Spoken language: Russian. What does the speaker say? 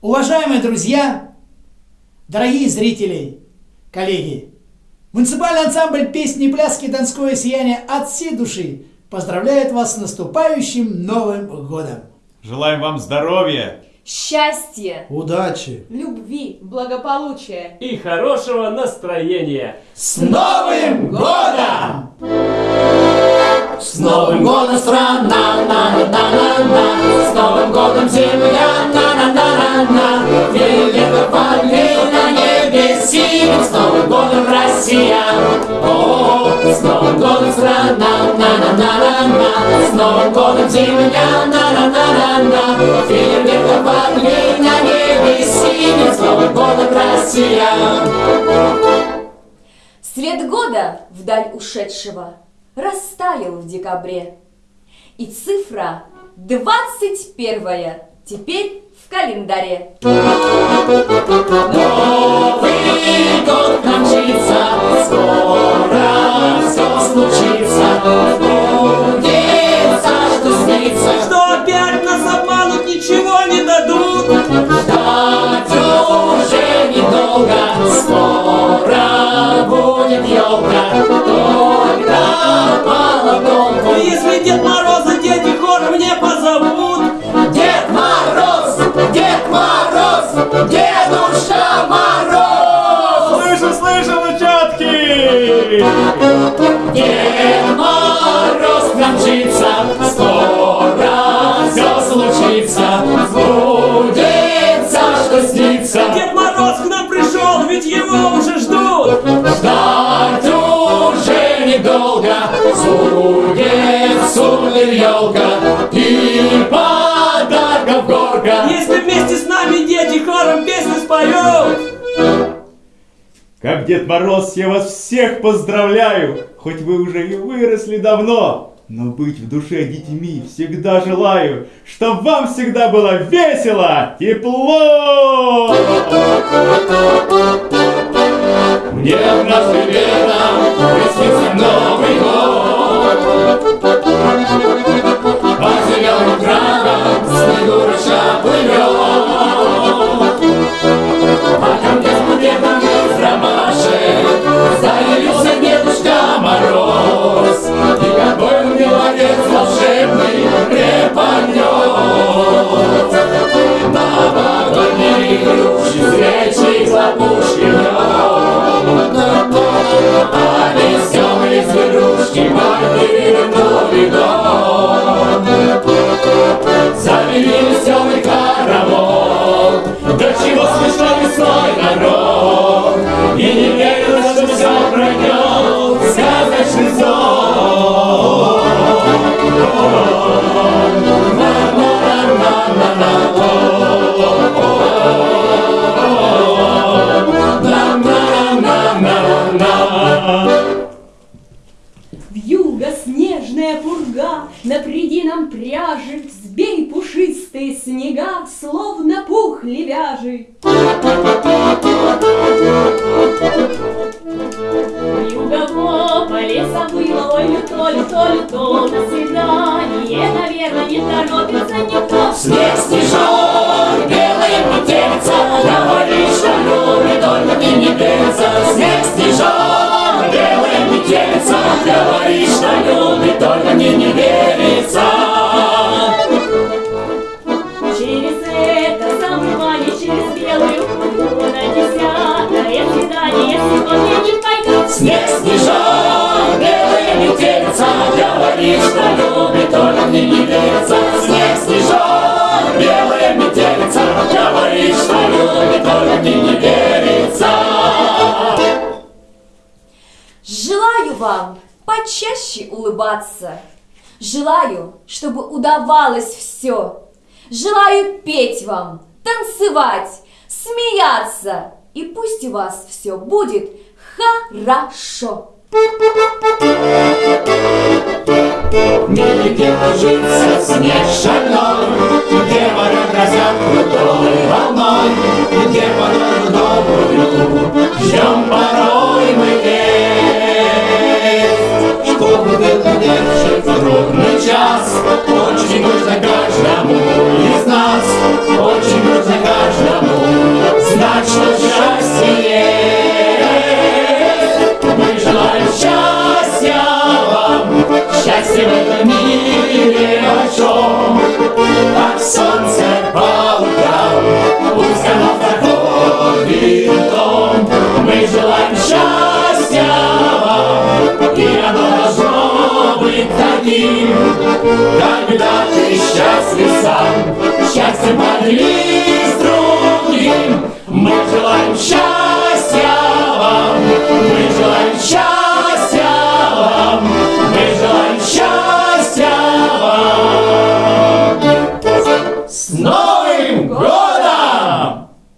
Уважаемые друзья, дорогие зрители, коллеги, муниципальный ансамбль песни, пляски, донское сияние от всей души поздравляет вас с наступающим Новым Годом! Желаем вам здоровья, счастья, удачи, любви, благополучия и хорошего настроения. С Новым Годом! С Новым годом страна, Россия, о, С Новым годом страна, на на на на на С Новым годом земля, на на на на на небе синим С Новым годом Россия. Свет года вдаль ушедшего растаял в декабре. И цифра двадцать первая теперь в календаре. Новый год скоро Дед Мороз промчится, скоро все случится, сбудется, что снится. Дед Мороз к нам пришел, ведь его уже ждут. Ждать уже недолго, будет сумлин елка и подарков горка. Если вместе с нами дети хором песни споют, Как Дед Мороз, я вас всех поздравляю! Хоть вы уже и выросли давно, но быть в душе детьми всегда желаю, чтоб вам всегда было весело, тепло! Мне однажды летом нам пряжи, Сбей пушистые снега, словно пух левяжий. Вьюга по леса было, ой, люто, люто, люто, До свидания, наверное, не торопится никто. Снег, Говорит, что любит, только мне не верится. Снег, снежок, белая метелица, Говорит, что любит, только мне не верится. Желаю вам почаще улыбаться. Желаю, чтобы удавалось все. Желаю петь вам, танцевать, смеяться. И пусть у вас все будет хорошо. Где ложится снег шальной, Где вода грозят крутой волной, Где подолгу добрую ждем порой мы весть. Чтобы выдержать трудный час, Очень нужно в этом мире о чем, Как солнце по утрам, пусть оно в таком винтом. Мы желаем счастья вам, и оно должно быть таким, Когда ты счастлив сам, счастьем поделись другим. Мы желаем счастья.